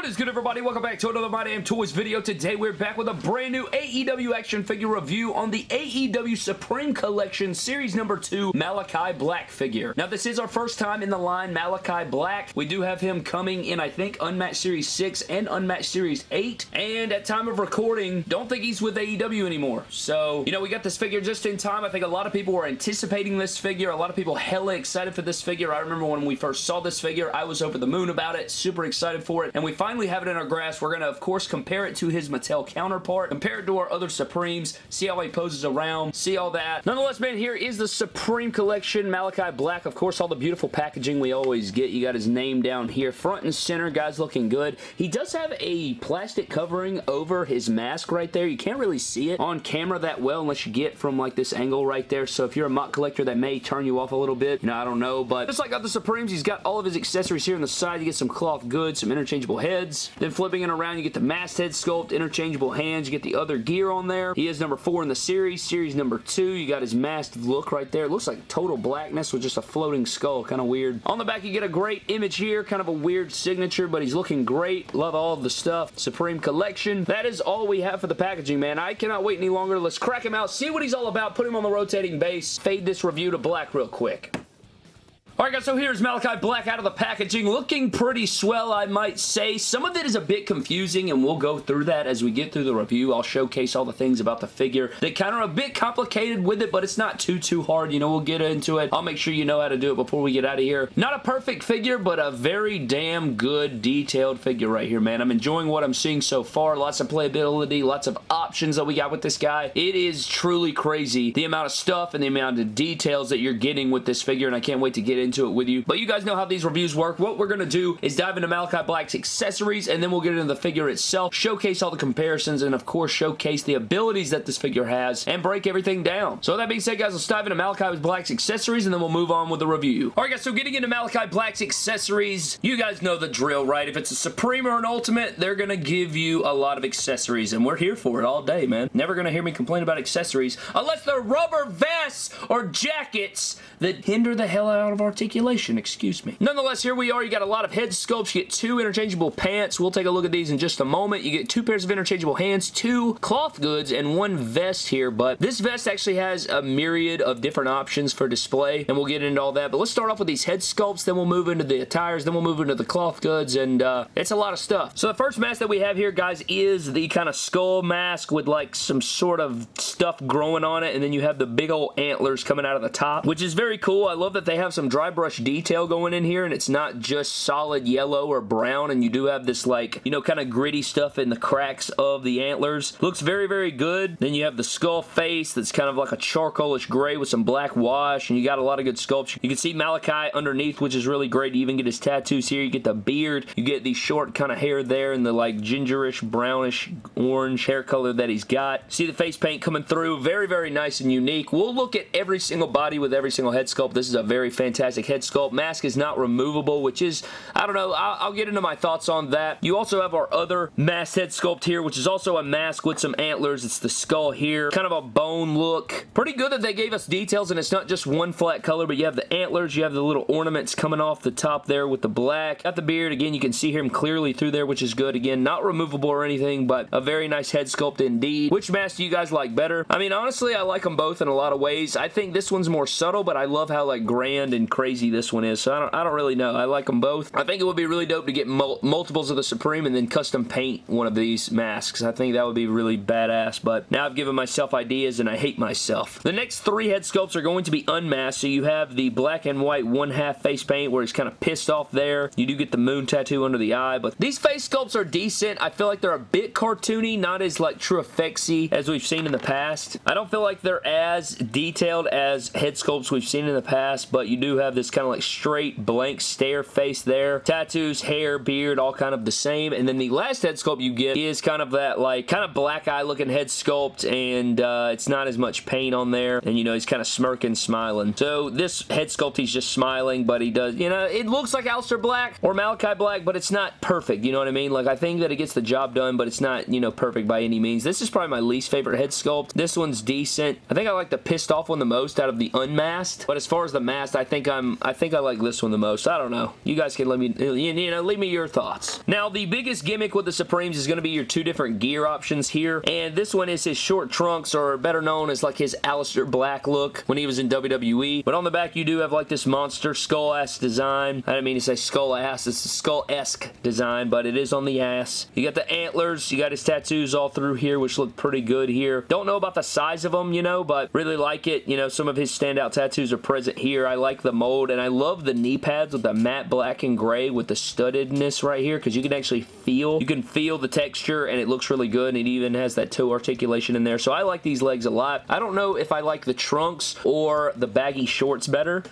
What is good everybody? Welcome back to another My Damn Toys video. Today we're back with a brand new AEW action figure review on the AEW Supreme Collection Series number 2 Malachi Black figure. Now this is our first time in the line Malachi Black. We do have him coming in I think Unmatched Series 6 and Unmatched Series 8 and at time of recording don't think he's with AEW anymore. So you know we got this figure just in time. I think a lot of people were anticipating this figure. A lot of people hella excited for this figure. I remember when we first saw this figure I was over the moon about it. Super excited for it and we finally have it in our grasp. We're going to, of course, compare it to his Mattel counterpart, compare it to our other Supremes, see how he poses around, see all that. Nonetheless, man, here is the Supreme Collection Malachi Black. Of course, all the beautiful packaging we always get. You got his name down here. Front and center, guys looking good. He does have a plastic covering over his mask right there. You can't really see it on camera that well unless you get from like this angle right there. So if you're a MOC collector, that may turn you off a little bit. You know, I don't know. But just like other Supremes, he's got all of his accessories here on the side. You get some cloth goods, some interchangeable heads, then flipping it around, you get the masthead sculpt, interchangeable hands, you get the other gear on there. He is number four in the series. Series number two, you got his masked look right there. It looks like total blackness with just a floating skull. Kind of weird. On the back, you get a great image here. Kind of a weird signature, but he's looking great. Love all of the stuff. Supreme Collection. That is all we have for the packaging, man. I cannot wait any longer. Let's crack him out, see what he's all about, put him on the rotating base, fade this review to black real quick. Alright guys, so here's Malachi Black out of the packaging. Looking pretty swell, I might say. Some of it is a bit confusing, and we'll go through that as we get through the review. I'll showcase all the things about the figure that kind of are a bit complicated with it, but it's not too, too hard. You know, we'll get into it. I'll make sure you know how to do it before we get out of here. Not a perfect figure, but a very damn good detailed figure right here, man. I'm enjoying what I'm seeing so far. Lots of playability, lots of options that we got with this guy. It is truly crazy, the amount of stuff and the amount of details that you're getting with this figure, and I can't wait to get into into it with you. But you guys know how these reviews work. What we're going to do is dive into Malachi Black's accessories, and then we'll get into the figure itself, showcase all the comparisons, and of course showcase the abilities that this figure has, and break everything down. So that being said, guys, let's dive into Malachi Black's accessories, and then we'll move on with the review. Alright guys, so getting into Malachi Black's accessories, you guys know the drill, right? If it's a Supreme or an Ultimate, they're going to give you a lot of accessories, and we're here for it all day, man. Never going to hear me complain about accessories, unless they're rubber vests or jackets that hinder the hell out of our articulation, excuse me. Nonetheless, here we are. You got a lot of head sculpts. You get two interchangeable pants. We'll take a look at these in just a moment. You get two pairs of interchangeable hands, two cloth goods, and one vest here, but this vest actually has a myriad of different options for display, and we'll get into all that, but let's start off with these head sculpts, then we'll move into the attires, then we'll move into the cloth goods, and uh, it's a lot of stuff. So the first mask that we have here, guys, is the kind of skull mask with like some sort of stuff growing on it, and then you have the big old antlers coming out of the top, which is very cool. I love that they have some dry brush detail going in here and it's not just solid yellow or brown and you do have this like, you know, kind of gritty stuff in the cracks of the antlers. Looks very, very good. Then you have the skull face that's kind of like a charcoalish gray with some black wash and you got a lot of good sculpture. You can see Malachi underneath which is really great. You even get his tattoos here. You get the beard. You get the short kind of hair there and the like gingerish, brownish, orange hair color that he's got. See the face paint coming through. Very, very nice and unique. We'll look at every single body with every single head sculpt. This is a very fantastic head sculpt. Mask is not removable, which is, I don't know, I'll, I'll, get into my thoughts on that. You also have our other mask head sculpt here, which is also a mask with some antlers. It's the skull here. Kind of a bone look. Pretty good that they gave us details, and it's not just one flat color, but you have the antlers, you have the little ornaments coming off the top there with the black. Got the beard. Again, you can see him clearly through there, which is good. Again, not removable or anything, but a very nice head sculpt indeed. Which mask do you guys like better? I mean, honestly, I like them both in a lot of ways. I think this one's more subtle, but I love how, like, grand and crazy this one is, so I don't, I don't really know. I like them both. I think it would be really dope to get mul multiples of the Supreme and then custom paint one of these masks. I think that would be really badass, but now I've given myself ideas and I hate myself. The next three head sculpts are going to be unmasked, so you have the black and white one-half face paint where he's kind of pissed off there. You do get the moon tattoo under the eye, but these face sculpts are decent. I feel like they're a bit cartoony, not as like true effectsy as we've seen in the past. I don't feel like they're as detailed as head sculpts we've seen in the past, but you do have this kind of like straight blank stare face there. Tattoos, hair, beard, all kind of the same. And then the last head sculpt you get is kind of that like kind of black eye looking head sculpt and uh, it's not as much paint on there. And you know, he's kind of smirking, smiling. So this head sculpt, he's just smiling, but he does, you know, it looks like Aleister Black or Malachi Black, but it's not perfect. You know what I mean? Like I think that it gets the job done, but it's not, you know, perfect by any means. This is probably my least favorite head sculpt. This one's decent. I think I like the pissed off one the most out of the unmasked. But as far as the masked, I think I'm time, I think I like this one the most. I don't know. You guys can let me, you know, leave me your thoughts. Now, the biggest gimmick with the Supremes is going to be your two different gear options here, and this one is his short trunks, or better known as like his Aleister Black look when he was in WWE. But on the back, you do have like this monster skull-ass design. I didn't mean to say skull-ass. It's a skull-esque design, but it is on the ass. You got the antlers. You got his tattoos all through here, which look pretty good here. Don't know about the size of them, you know, but really like it. You know, some of his standout tattoos are present here. I like the mold, and I love the knee pads with the matte black and gray with the studdedness right here, because you can actually feel, you can feel the texture, and it looks really good, and it even has that toe articulation in there. So I like these legs a lot. I don't know if I like the trunks or the baggy shorts better.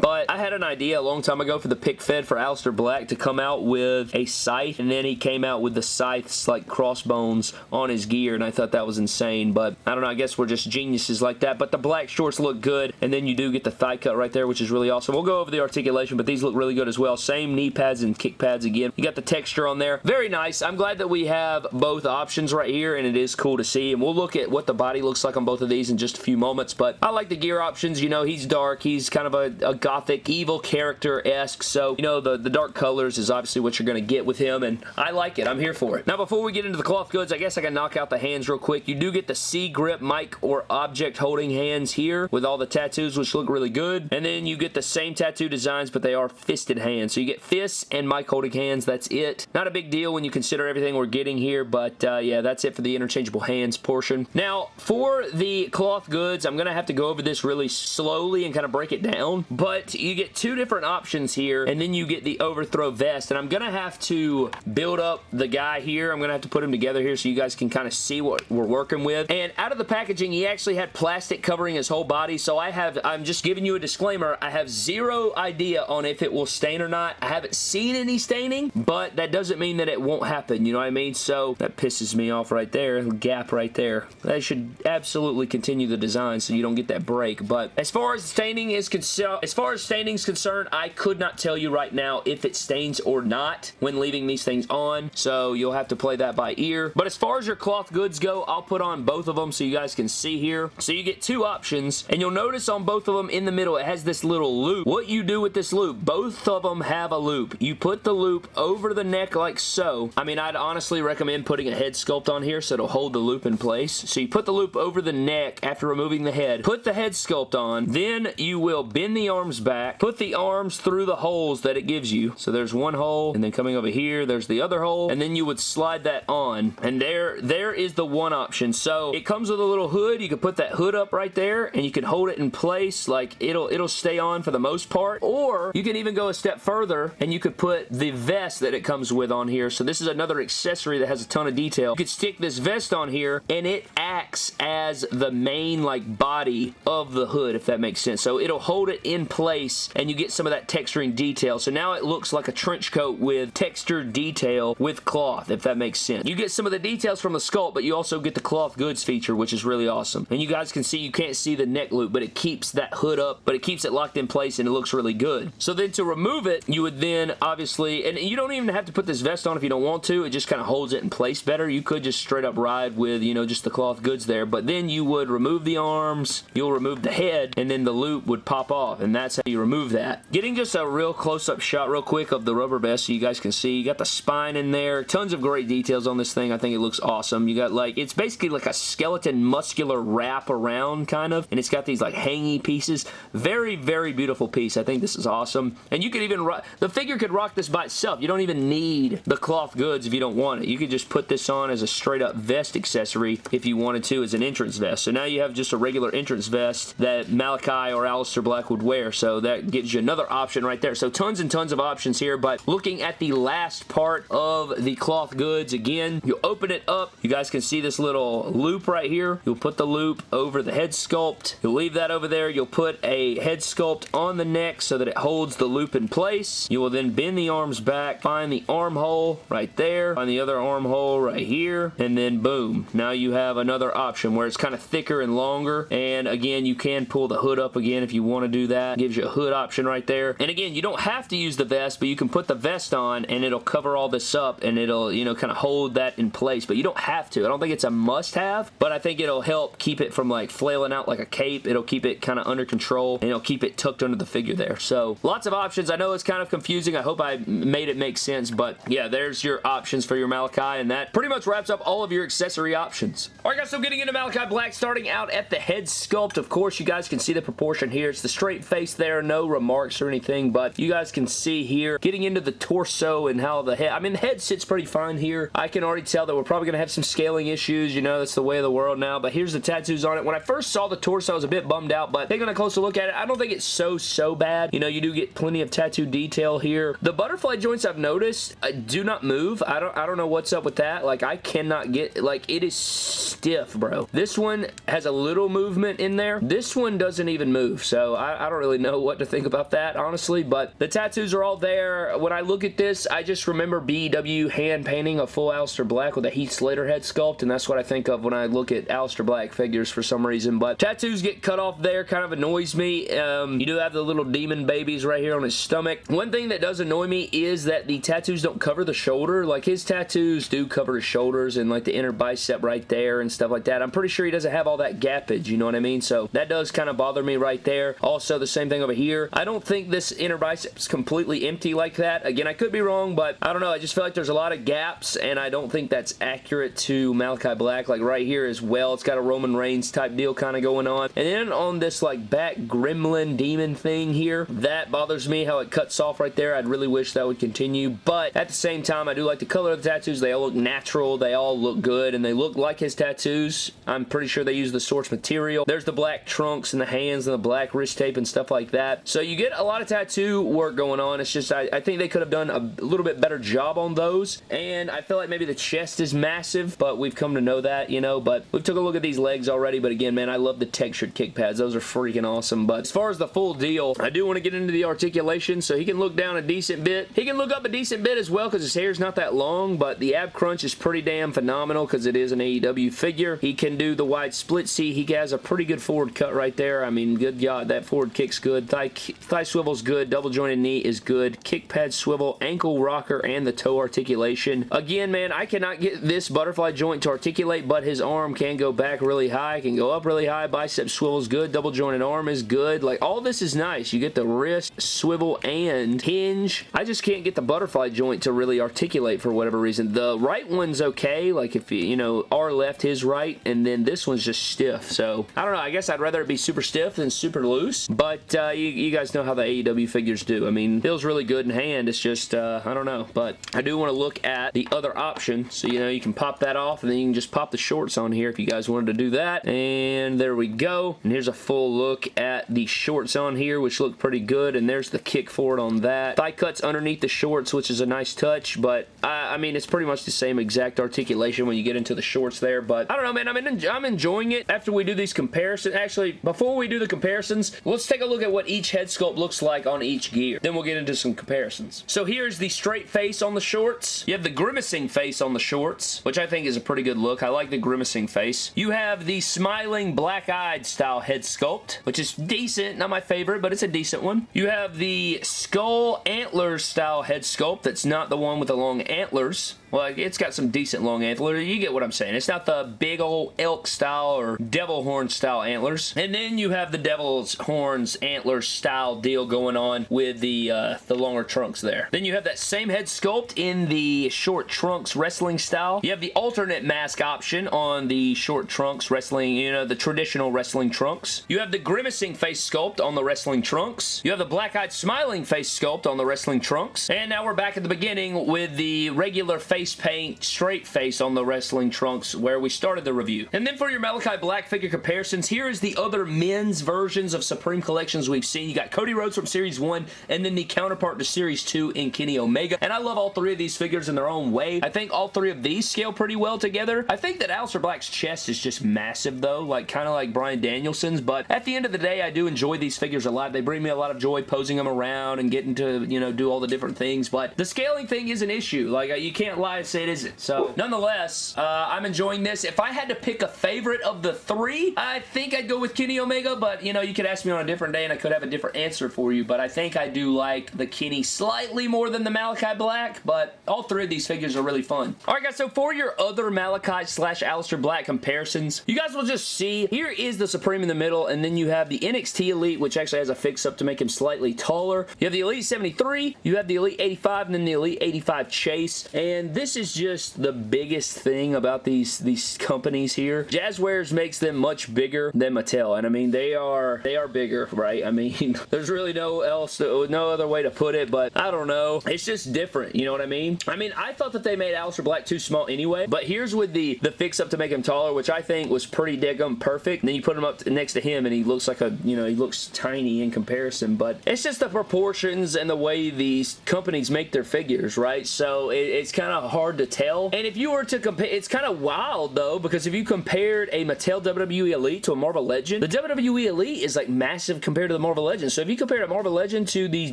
But I had an idea a long time ago for the pick fed for Aleister Black to come out with a scythe, and then he came out with the scythes like crossbones on his gear, and I thought that was insane. But I don't know, I guess we're just geniuses like that. But the black shorts look good, and then you do get the thigh cut right there, which is really awesome. We'll go over the articulation, but these look really good as well. Same knee pads and kick pads again. You got the texture on there. Very nice. I'm glad that we have both options right here, and it is cool to see. And we'll look at what the body looks like on both of these in just a few moments. But I like the gear options. You know, he's dark. He's kind of a, a gothic, evil character-esque. So, you know, the, the dark colors is obviously what you're going to get with him, and I like it. I'm here for it. Now, before we get into the cloth goods, I guess I can knock out the hands real quick. You do get the C-grip mic or object holding hands here with all the tattoos, which look really good. And then you get the same tattoo designs, but they are fisted hands. So you get fists and mic holding hands. That's it. Not a big deal when you consider everything we're getting here, but uh, yeah, that's it for the interchangeable hands portion. Now, for the cloth goods, I'm going to have to go over this really slowly and kind of break it down, but you get two different options here, and then you get the overthrow vest, and I'm going to have to build up the guy here. I'm going to have to put him together here so you guys can kind of see what we're working with, and out of the packaging, he actually had plastic covering his whole body, so I have, I'm just giving you a disclaimer, I have zero idea on if it will stain or not. I haven't seen any staining, but that doesn't mean that it won't happen, you know what I mean? So that pisses me off right there, gap right there. They should absolutely continue the design so you don't get that break, but as far as staining is concerned, as far as staining is concerned, I could not tell you right now if it stains or not when leaving these things on, so you'll have to play that by ear. But as far as your cloth goods go, I'll put on both of them so you guys can see here. So you get two options, and you'll notice on both of them in the middle, it has this little loop. What you do with this loop, both of them have a loop. You put the loop over the neck like so. I mean, I'd honestly recommend putting a head sculpt on here so it'll hold the loop in place. So you put the loop over the neck after removing the head, put the head sculpt on, then you will bend the arms back, put the arms through the holes that it gives you. So there's one hole, and then coming over here, there's the other hole, and then you would slide that on, and there, there is the one option. So it comes with a little hood. You can put that hood up right there, and you can hold it in place, like it'll, it'll stay on for the most part, or you can even go a step further, and you could put the vest that it comes with on here. So this is another accessory that has a ton of detail. You could stick this vest on here, and it acts as the main, like, body of the hood, if that makes sense. So it'll hold it in place, and you get some of that texturing detail. So now it looks like a trench coat with textured detail with cloth, if that makes sense. You get some of the details from the sculpt, but you also get the cloth goods feature, which is really awesome. And you guys can see, you can't see the neck loop, but it keeps that hood up, but it keeps it locked in place, and it looks really good. So then to remove it, you would then obviously, and you don't even have to put this vest on if you don't want to, it just kind of holds it in place better. You could just straight up ride with, you know, just the cloth goods there, but then you would remove the arms, you'll remove the head, and then the loop would pop off, and that's how you remove that. Getting just a real close-up shot real quick of the rubber vest so you guys can see. You got the spine in there. Tons of great details on this thing. I think it looks awesome. You got like, it's basically like a skeleton muscular wrap around kind of, and it's got these like hangy pieces. Very, very beautiful piece. I think this is awesome. And you could even, the figure could rock this by itself. You don't even need the cloth goods if you don't want it. You could just put this on as a straight up vest accessory if you wanted to as an entrance vest. So now you have just a regular entrance vest that Malachi or Aleister Black would wear. So that gives you another option right there. So tons and tons of options here, but looking at the last part of the cloth goods, again, you open it up. You guys can see this little loop right here. You'll put the loop over the head sculpt. You'll leave that over there. You'll put a head sculpt on the neck so that it holds the loop in place. You will then bend the arms back, find the armhole right there, find the other armhole right here, and then boom. Now you have another option where it's kind of thicker and longer. And again, you can pull the hood up again if you want to do that. Gives you a hood option right there. And again, you don't have to use the vest, but you can put the vest on and it'll cover all this up and it'll, you know, kind of hold that in place. But you don't have to. I don't think it's a must-have, but I think it'll help keep it from like flailing out like a cape. It'll keep it kind of under control and it'll keep it tucked under the figure there. So lots of options. I know it's kind of confusing. I hope I made it make sense, but yeah, there's your options for your Malachi and that pretty much wraps up all of your accessory options. Alright guys, so getting into Malachi Black, starting out at the head sculpt. Of course, you guys can see the proportion here. It's the straight face there, no remarks or anything, but you guys can see here, getting into the torso and how the head, I mean, the head sits pretty fine here. I can already tell that we're probably going to have some scaling issues, you know, that's the way of the world now, but here's the tattoos on it. When I first saw the torso, I was a bit bummed out, but taking a closer look at it, I don't think it's so, so bad. You know, you do get plenty of tattoo detail here. The butterfly joints I've noticed uh, do not move. I don't, I don't know what's up with that. Like, I cannot get, like, it is stiff, bro. This one has a little movement in there. This one doesn't even move, so I, I don't really know what to think about that, honestly, but the tattoos are all there. When I look at this, I just remember BW hand painting a full Aleister Black with a Heath Slater head sculpt, and that's what I think of when I look at Aleister Black figures for some reason, but tattoos get cut off there, kind of annoys me. Um, you do have the little demon babies right here on his stomach. One thing that does annoy me is that the tattoos don't cover the shoulder. Like, his tattoos do cover his shoulders and, like, the inner bicep right there and stuff like that. I'm pretty sure he doesn't have all that gappage, you know what I mean? So, that does kind of bother me right there. Also, the same thing over here. I don't think this inner bicep's completely empty like that. Again, I could be wrong, but I don't know. I just feel like there's a lot of gaps, and I don't think that's accurate to Malachi Black. Like, right here as well, it's got a Roman Reigns type deal kind of going on. And then on this, like, back gremlin demon thing here, that bothers me how it cuts off right there. I'd really wish that would continue, but at the same time, I do like the color of the tattoos. They all look natural. They all look good, and they look like his tattoos. I'm pretty sure they use the source material. There's the black trunks and the hands and the black wrist tape and stuff like that. So you get a lot of tattoo work going on. It's just, I, I think they could have done a little bit better job on those, and I feel like maybe the chest is massive, but we've come to know that, you know, but we've took a look at these legs already, but again, man, I love the textured kick pads. Those are freaking awesome, but as far as the full deal, I do want to get into the articulation, so he can look down a decent bit. He can look up a decent bit as well, because his hair's not that long, but the ab crunch is pretty damn phenomenal, because it is an AEW figure. He can do the wide split seat. He has a pretty good forward cut right there. I mean, good God, that forward kick's good. Thigh, thigh swivel's good. Double jointed knee is good. Kick pad swivel, ankle rocker, and the toe articulation. Again, man, I cannot get this butterfly joint to articulate, but his arm can go back really high, can go up really high. Bicep swivel is good. Double jointed arm is good. Like, all this is nice. You get the wrist, swivel, and hinge. I just can't get the butterfly joint to really articulate for whatever reason. The right one's okay. Like, if you, you know, our left, his right, and then this one's just stiff. So, I don't know. I guess I'd rather it be super stiff than super loose, but uh, you, you guys know how the AEW figures do. I mean, feels really good in hand. It's just, uh, I don't know, but I do want to look at the other option. So, you know, you can pop that off and then you can just pop the shorts on here if you guys wanted to do that. And there we go. And here's a full look at the shorts on here, which look pretty good. And there's the kick forward on that. Thigh cuts underneath the shorts, which is a nice touch, but I, I mean, it's pretty much the same exact articulation when you get into the shorts there, but I don't know, man. I'm, I'm enjoying it after we do these comparisons. Actually, before we do the comparisons, let's take a look at what each head sculpt looks like on each gear. Then we'll get into some comparisons. So here's the straight face on the shorts. You have the grimacing face on the shorts, which I think is a pretty good look. I like the grimacing face. You have the smiling black-eyed style head sculpt, which is decent. Not my favorite, but it's a decent one. You have the skull antlers style head sculpt. That's not the one with the long antlers. Well, it's got some decent long antlers. You get what I'm saying. It's not the big old elk style or devil horn style antlers. And then you have the devil's horns antlers style deal going on with the, uh, the longer trunks there. Then you have that same head sculpt in the short trunks wrestling style. You have the alternate mask option on the short trunks wrestling, you know, the traditional wrestling trunks. You have the grimacing face sculpt on the wrestling trunks. You have the black-eyed smiling face sculpt on the wrestling trunks. And now we're back at the beginning with the regular face face paint, straight face on the wrestling trunks where we started the review. And then for your Malachi Black figure comparisons, here is the other men's versions of Supreme Collections we've seen. You got Cody Rhodes from Series 1 and then the counterpart to Series 2 in Kenny Omega. And I love all three of these figures in their own way. I think all three of these scale pretty well together. I think that Aleister Black's chest is just massive though, like kind of like Bryan Danielson's, but at the end of the day, I do enjoy these figures a lot. They bring me a lot of joy posing them around and getting to, you know, do all the different things, but the scaling thing is an issue. Like, uh, you can't lie say it isn't. So, nonetheless, uh, I'm enjoying this. If I had to pick a favorite of the three, I think I'd go with Kenny Omega, but, you know, you could ask me on a different day and I could have a different answer for you, but I think I do like the Kenny slightly more than the Malachi Black, but all three of these figures are really fun. Alright guys, so for your other Malachi slash Aleister Black comparisons, you guys will just see, here is the Supreme in the middle, and then you have the NXT Elite, which actually has a fix-up to make him slightly taller. You have the Elite 73, you have the Elite 85, and then the Elite 85 Chase, and this is just the biggest thing about these, these companies here. Jazwares makes them much bigger than Mattel, and I mean, they are, they are bigger, right? I mean, there's really no else, no other way to put it, but I don't know. It's just different, you know what I mean? I mean, I thought that they made Aleister Black too small anyway, but here's with the, the fix-up to make him taller, which I think was pretty diggum perfect. And then you put him up next to him, and he looks like a, you know, he looks tiny in comparison, but it's just the proportions and the way these companies make their figures, right? So it, it's kind of hard to tell. And if you were to compare, it's kind of wild, though, because if you compared a Mattel WWE Elite to a Marvel Legend, the WWE Elite is like massive compared to the Marvel Legend. So if you compare a Marvel Legend to these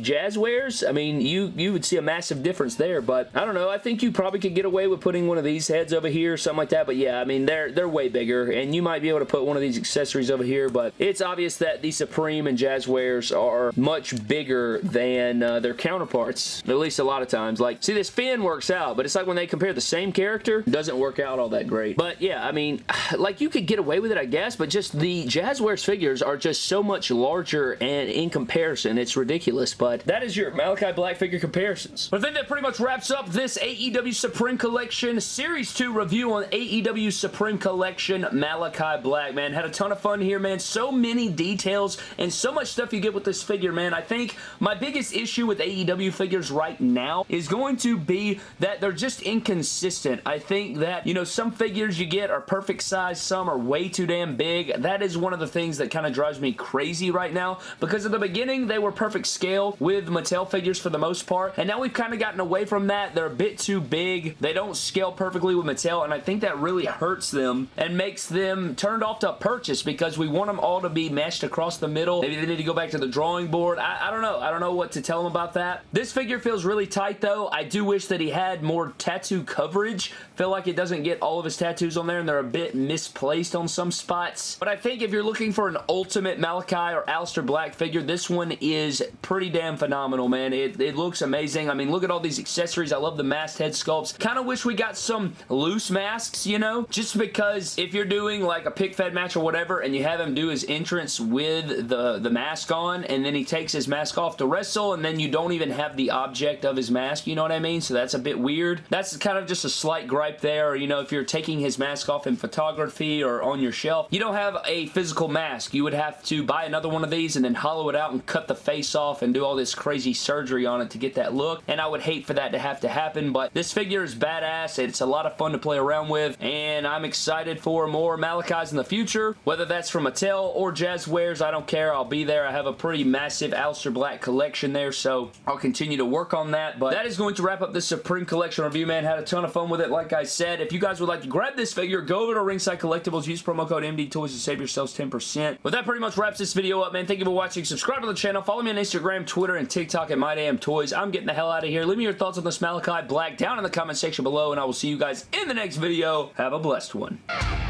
Jazwares, I mean, you, you would see a massive difference there, but I don't know. I think you probably could get away with putting one of these heads over here, something like that, but yeah, I mean, they're, they're way bigger, and you might be able to put one of these accessories over here, but it's obvious that the Supreme and Jazwares are much bigger than uh, their counterparts, at least a lot of times. Like, see, this Finn works out, but it's like when they compare the same character, doesn't work out all that great. But yeah, I mean, like, you could get away with it, I guess, but just the Jazwares figures are just so much larger, and in comparison, it's ridiculous, but that is your Malachi Black figure comparisons. But I think that pretty much wraps up this AEW Supreme Collection Series 2 review on AEW Supreme Collection Malachi Black, man. Had a ton of fun here, man. So many details and so much stuff you get with this figure, man. I think my biggest issue with AEW figures right now is going to be that they're just inconsistent. I think that, you know, some figures you get are perfect size, some are way too damn big. That is one of the things that kind of drives me crazy right now because at the beginning they were perfect scale with Mattel figures for the most part and now we've kind of gotten away from that. They're a bit too big. They don't scale perfectly with Mattel and I think that really hurts them and makes them turned off to purchase because we want them all to be meshed across the middle. Maybe they need to go back to the drawing board. I, I don't know. I don't know what to tell them about that. This figure feels really tight though. I do wish that he had more tattoo coverage. Feel like it doesn't get all of his tattoos on there and they're a bit misplaced on some spots. But I think if you're looking for an ultimate Malachi or Aleister Black figure, this one is pretty damn phenomenal, man. It, it looks amazing. I mean, look at all these accessories. I love the masked head sculpts. Kind of wish we got some loose masks, you know? Just because if you're doing like a pick fed match or whatever and you have him do his entrance with the, the mask on and then he takes his mask off to wrestle and then you don't even have the object of his mask, you know what I mean? So that's a bit weird. That's kind of just a slight gripe there. You know, if you're taking his mask off in photography or on your shelf, you don't have a physical mask. You would have to buy another one of these and then hollow it out and cut the face off and do all this crazy surgery on it to get that look. And I would hate for that to have to happen, but this figure is badass. It's a lot of fun to play around with, and I'm excited for more Malachi's in the future, whether that's from Mattel or Jazwares, I don't care. I'll be there. I have a pretty massive Aleister Black collection there, so I'll continue to work on that, but that is going to wrap up this Supreme Collection review, man. Had a ton of fun with it, like I said. If you guys would like to grab this figure, go over to Ringside Collectibles, use promo code MDTOYS to save yourselves 10%. But that pretty much wraps this video up, man. Thank you for watching. Subscribe to the channel. Follow me on Instagram, Twitter, and TikTok at MyDamnToys. I'm getting the hell out of here. Leave me your thoughts on this Malachi Black down in the comment section below, and I will see you guys in the next video. Have a blessed one.